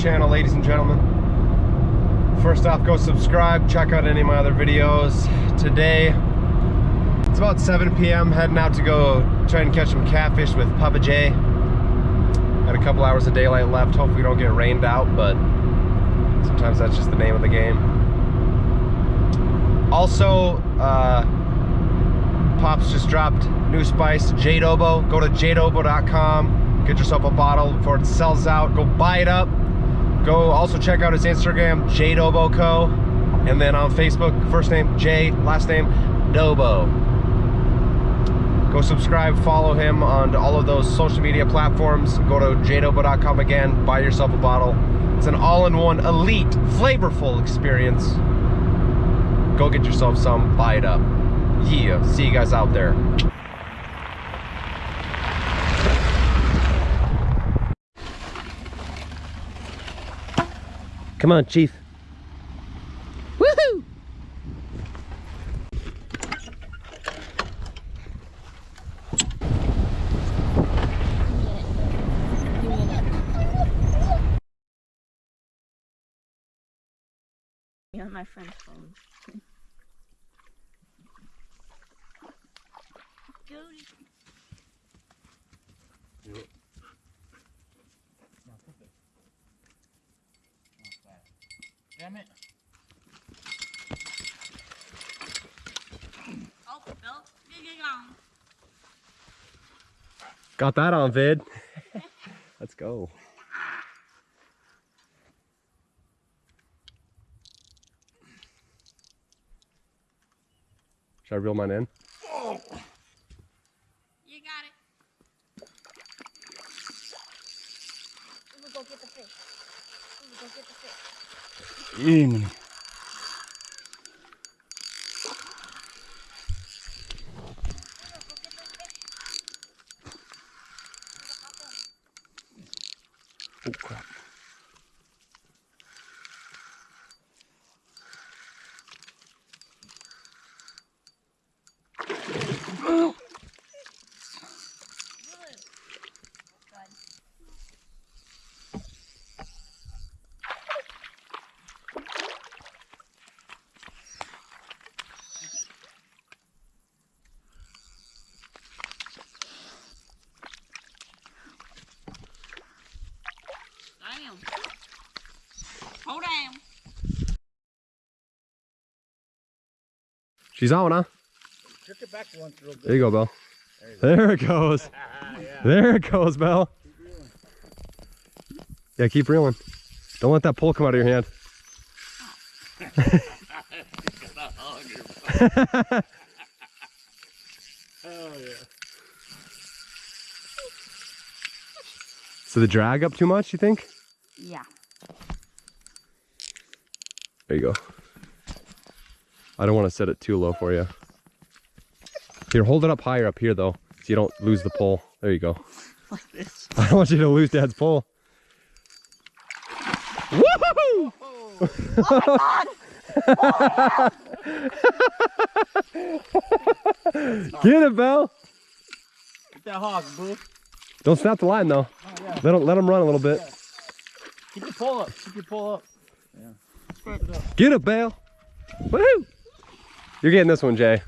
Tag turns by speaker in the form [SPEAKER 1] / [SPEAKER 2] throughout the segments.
[SPEAKER 1] Channel, ladies and gentlemen. First off, go subscribe, check out any of my other videos. Today, it's about 7 p.m. Heading out to go try and catch some catfish with Papa J. Had a couple hours of daylight left. Hopefully we don't get rained out, but sometimes that's just the name of the game. Also, uh, Pops just dropped new spice, Jadobo. Go to jadobo.com, get yourself a bottle before it sells out. Go buy it up. Go also check out his Instagram, Jadobo Co. And then on Facebook, first name J, last name Dobo. Go subscribe, follow him on all of those social media platforms. Go to jadobo.com again, buy yourself a bottle. It's an all-in-one elite, flavorful experience. Go get yourself some, buy it up. Yeah, see you guys out there. Come on, Chief. Woohoo!
[SPEAKER 2] on my friend's phone. Goody.
[SPEAKER 3] Damn it.
[SPEAKER 2] Oh, Bill. Get, get on.
[SPEAKER 1] Got that on vid. Let's go. Should I reel mine in?
[SPEAKER 2] You got it. We will go get the fish. We will go get the fish.
[SPEAKER 3] Jiminy. Oh crap.
[SPEAKER 2] Damn. Hold down.
[SPEAKER 1] She's on, huh?
[SPEAKER 3] Jerk it back once real good.
[SPEAKER 1] There you go, Belle. There it goes. There it goes, Belle. Yeah, keep reeling. Don't let that pole come out of your hand.
[SPEAKER 3] Oh yeah.
[SPEAKER 1] So the drag up too much, you think?
[SPEAKER 2] Yeah.
[SPEAKER 1] There you go. I don't want to set it too low for you. Here, hold it up higher up here though, so you don't lose the pole. There you go.
[SPEAKER 2] Like this.
[SPEAKER 1] I don't want you to lose Dad's pole. Woohoo! Get it, Bell.
[SPEAKER 3] Get that hog, boo.
[SPEAKER 1] Don't snap the line though.
[SPEAKER 3] Oh yeah.
[SPEAKER 1] Let him let him run a little bit.
[SPEAKER 3] Keep your pull up. Keep your pull up. Yeah.
[SPEAKER 1] Get it, Bell. Woohoo! You're getting this one, Jay.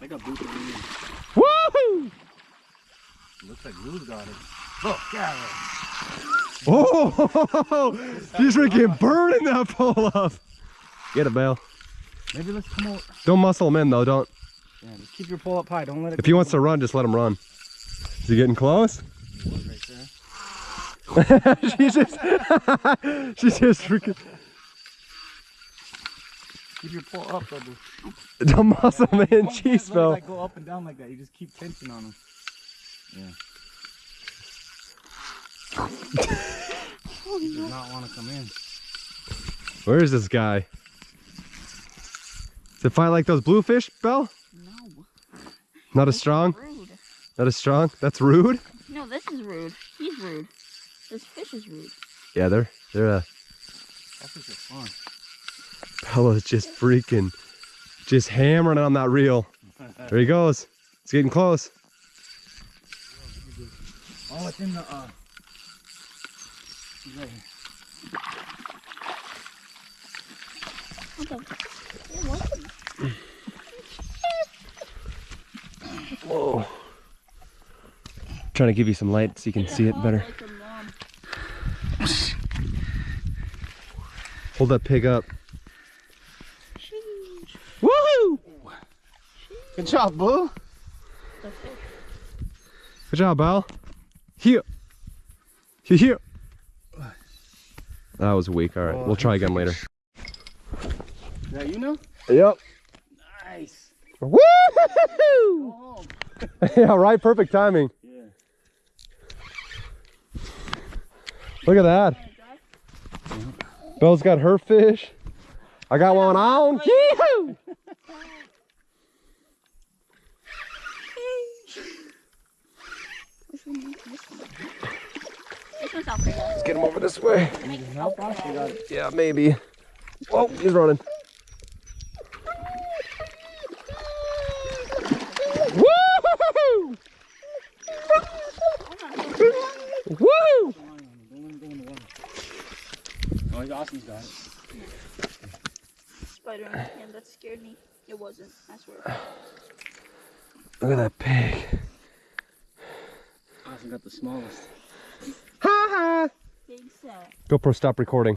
[SPEAKER 3] I got in
[SPEAKER 1] Woohoo!
[SPEAKER 3] Looks like Lou's got it. Look, yeah.
[SPEAKER 1] Oh, he's freaking burning that pole up. Get it, Belle.
[SPEAKER 3] Maybe let's come out.
[SPEAKER 1] Don't muscle him in though. Don't.
[SPEAKER 3] Yeah, just keep your pull up high. Don't let it
[SPEAKER 1] If he wants to run, just let him run. Is he getting close?
[SPEAKER 3] right there.
[SPEAKER 1] she's just, she's just freaking.
[SPEAKER 3] Keep your pull up, though, boo.
[SPEAKER 1] Don't muscle him in,
[SPEAKER 3] Don't
[SPEAKER 1] jeez,
[SPEAKER 3] let it,
[SPEAKER 1] Belle.
[SPEAKER 3] like, go up and down like that. You just keep tension on him. Yeah. he does not want to come in.
[SPEAKER 1] Where is this guy? Does it fight like those bluefish, Bell?
[SPEAKER 2] No.
[SPEAKER 1] Not as strong?
[SPEAKER 2] Rude.
[SPEAKER 1] Not as strong? That's rude?
[SPEAKER 2] No, this is rude. He's rude. This fish is rude.
[SPEAKER 1] Yeah, they're, they're, uh,
[SPEAKER 3] That's just fun.
[SPEAKER 1] Bella's just freaking, just hammering on that reel. There he goes. It's getting close.
[SPEAKER 3] Oh, it's in the, uh, right here.
[SPEAKER 1] Whoa. Trying to give you some light so you can see it better.
[SPEAKER 2] Like a mom.
[SPEAKER 1] Hold that pig up. Woohoo!
[SPEAKER 3] Good job, Boo.
[SPEAKER 1] Good job, Al. Here. Here, here. That was weak. All right, we'll try again later.
[SPEAKER 3] Is that you now?
[SPEAKER 1] Yep.
[SPEAKER 3] Nice.
[SPEAKER 1] Woo!
[SPEAKER 3] Go home.
[SPEAKER 1] yeah, right. Perfect timing.
[SPEAKER 3] Yeah.
[SPEAKER 1] Look at that. Belle's got her fish. I got one on. Yee-hoo!
[SPEAKER 2] This one, this one. This one's not pretty.
[SPEAKER 1] Let's get him over this way. Yeah, maybe. Oh, he's running. Woo! Woo!
[SPEAKER 3] Oh, he's got it.
[SPEAKER 2] Spider my hand. That scared me. It wasn't. I swear.
[SPEAKER 1] Look at that pig.
[SPEAKER 3] Austin got the smallest.
[SPEAKER 2] Big set.
[SPEAKER 1] GoPro, stop recording.